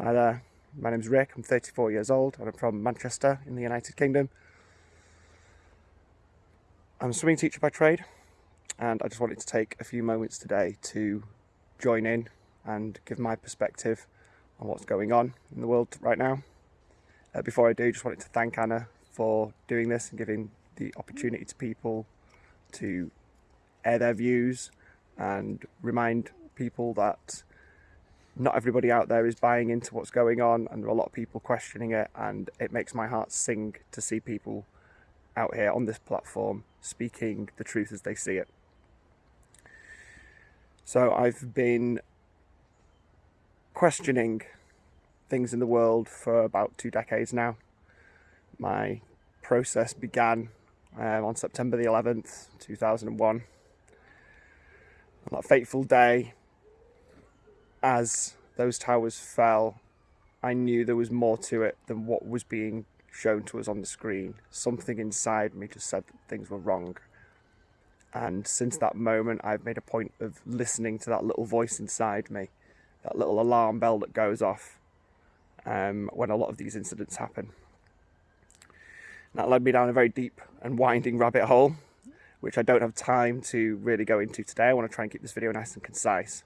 Hi there, my name's Rick, I'm 34 years old and I'm from Manchester in the United Kingdom. I'm a swimming teacher by trade and I just wanted to take a few moments today to join in and give my perspective on what's going on in the world right now. Uh, before I do, just wanted to thank Anna for doing this and giving the opportunity to people to air their views and remind people that not everybody out there is buying into what's going on and there are a lot of people questioning it and it makes my heart sing to see people out here on this platform speaking the truth as they see it. So I've been questioning things in the world for about two decades now. My process began um, on September the 11th, 2001. On that fateful day, as those towers fell, I knew there was more to it than what was being shown to us on the screen. Something inside me just said that things were wrong. And since that moment, I've made a point of listening to that little voice inside me, that little alarm bell that goes off um, when a lot of these incidents happen. That led me down a very deep and winding rabbit hole, which I don't have time to really go into today. I want to try and keep this video nice and concise.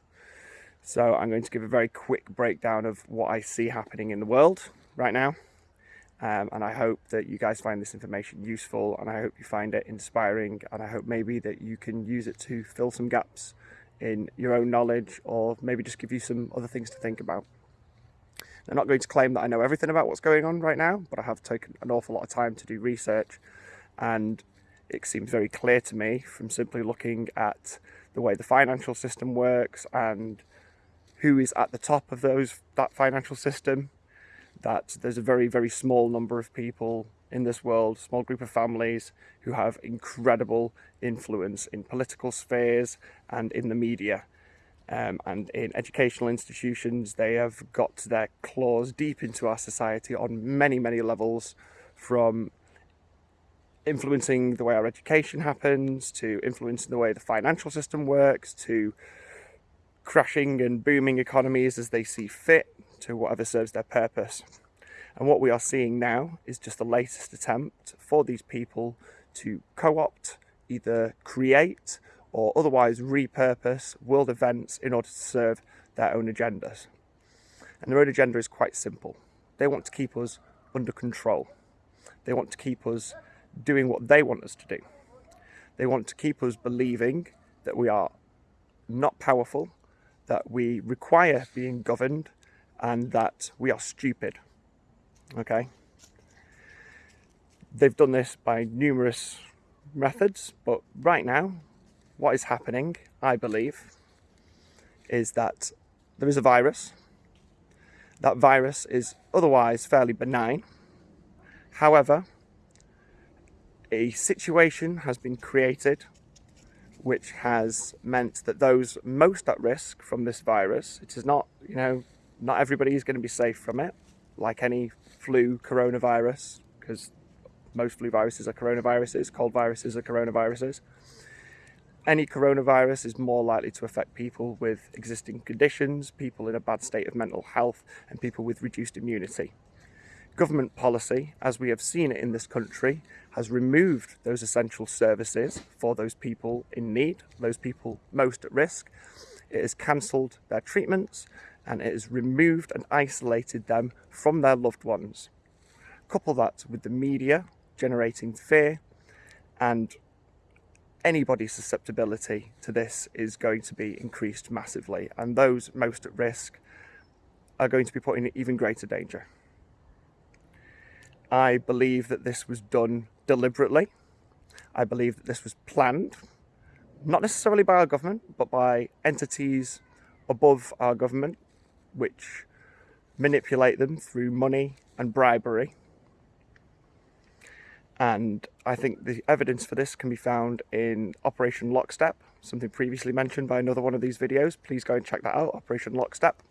So I'm going to give a very quick breakdown of what I see happening in the world right now. Um, and I hope that you guys find this information useful and I hope you find it inspiring and I hope maybe that you can use it to fill some gaps in your own knowledge or maybe just give you some other things to think about. I'm not going to claim that I know everything about what's going on right now, but I have taken an awful lot of time to do research and it seems very clear to me from simply looking at the way the financial system works and who is at the top of those that financial system that there's a very very small number of people in this world small group of families who have incredible influence in political spheres and in the media. Um, and in educational institutions they have got their claws deep into our society on many many levels from influencing the way our education happens to influencing the way the financial system works to crashing and booming economies as they see fit to whatever serves their purpose. And what we are seeing now is just the latest attempt for these people to co-opt, either create or otherwise repurpose world events in order to serve their own agendas. And their own agenda is quite simple. They want to keep us under control. They want to keep us doing what they want us to do. They want to keep us believing that we are not powerful, that we require being governed and that we are stupid. Okay? They've done this by numerous methods, but right now, what is happening, I believe, is that there is a virus. That virus is otherwise fairly benign. However, a situation has been created which has meant that those most at risk from this virus, it is not, you know, not everybody is going to be safe from it, like any flu coronavirus, because most flu viruses are coronaviruses, cold viruses are coronaviruses. Any coronavirus is more likely to affect people with existing conditions, people in a bad state of mental health, and people with reduced immunity. Government policy, as we have seen it in this country, has removed those essential services for those people in need, those people most at risk. It has cancelled their treatments and it has removed and isolated them from their loved ones. Couple that with the media generating fear and anybody's susceptibility to this is going to be increased massively and those most at risk are going to be put in even greater danger. I believe that this was done deliberately. I believe that this was planned, not necessarily by our government, but by entities above our government, which manipulate them through money and bribery. And I think the evidence for this can be found in Operation Lockstep, something previously mentioned by another one of these videos. Please go and check that out, Operation Lockstep.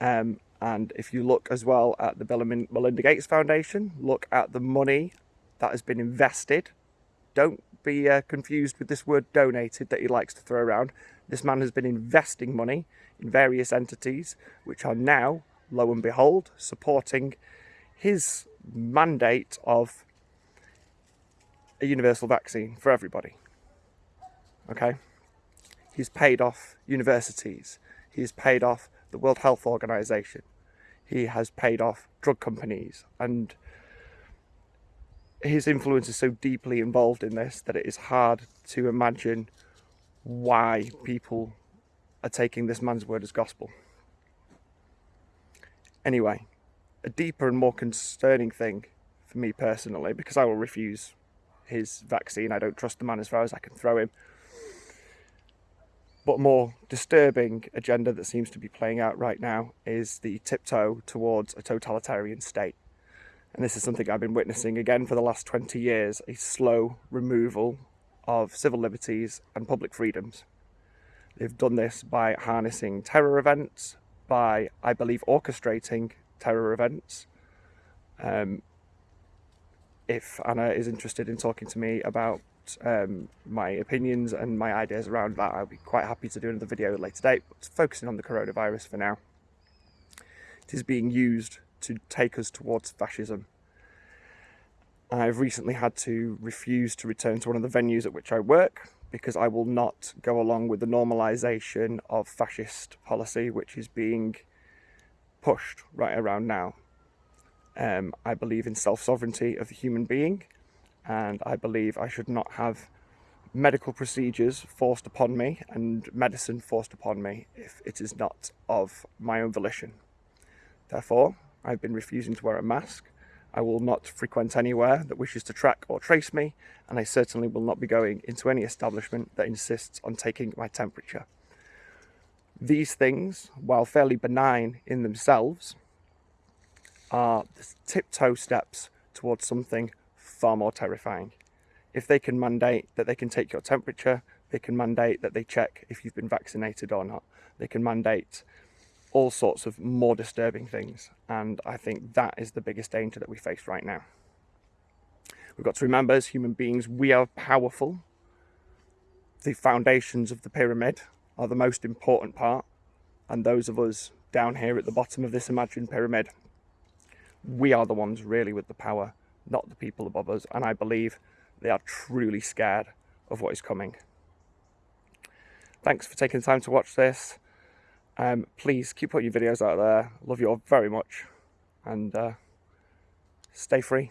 Um, and if you look as well at the Bill and Melinda Gates Foundation, look at the money that has been invested. Don't be uh, confused with this word donated that he likes to throw around. This man has been investing money in various entities which are now lo and behold, supporting his mandate of a universal vaccine for everybody. Okay? He's paid off universities. He's paid off the World Health Organization. He has paid off drug companies and his influence is so deeply involved in this that it is hard to imagine why people are taking this man's word as gospel. Anyway, a deeper and more concerning thing for me personally, because I will refuse his vaccine, I don't trust the man as far as I can throw him, but more disturbing agenda that seems to be playing out right now is the tiptoe towards a totalitarian state. And this is something I've been witnessing again for the last 20 years, a slow removal of civil liberties and public freedoms. They've done this by harnessing terror events, by, I believe, orchestrating terror events. Um, if Anna is interested in talking to me about um, my opinions and my ideas around that, I'll be quite happy to do another video later date, but focusing on the coronavirus for now. It is being used to take us towards fascism. I've recently had to refuse to return to one of the venues at which I work because I will not go along with the normalisation of fascist policy which is being pushed right around now. Um, I believe in self-sovereignty of the human being and I believe I should not have medical procedures forced upon me and medicine forced upon me if it is not of my own volition. Therefore, I've been refusing to wear a mask. I will not frequent anywhere that wishes to track or trace me, and I certainly will not be going into any establishment that insists on taking my temperature. These things, while fairly benign in themselves, are the tiptoe steps towards something far more terrifying. If they can mandate that they can take your temperature, they can mandate that they check if you've been vaccinated or not. They can mandate all sorts of more disturbing things. And I think that is the biggest danger that we face right now. We've got to remember as human beings, we are powerful. The foundations of the pyramid are the most important part. And those of us down here at the bottom of this imagined pyramid, we are the ones really with the power not the people above us. And I believe they are truly scared of what is coming. Thanks for taking time to watch this. Um, please keep putting your videos out there. Love you all very much. And uh, stay free.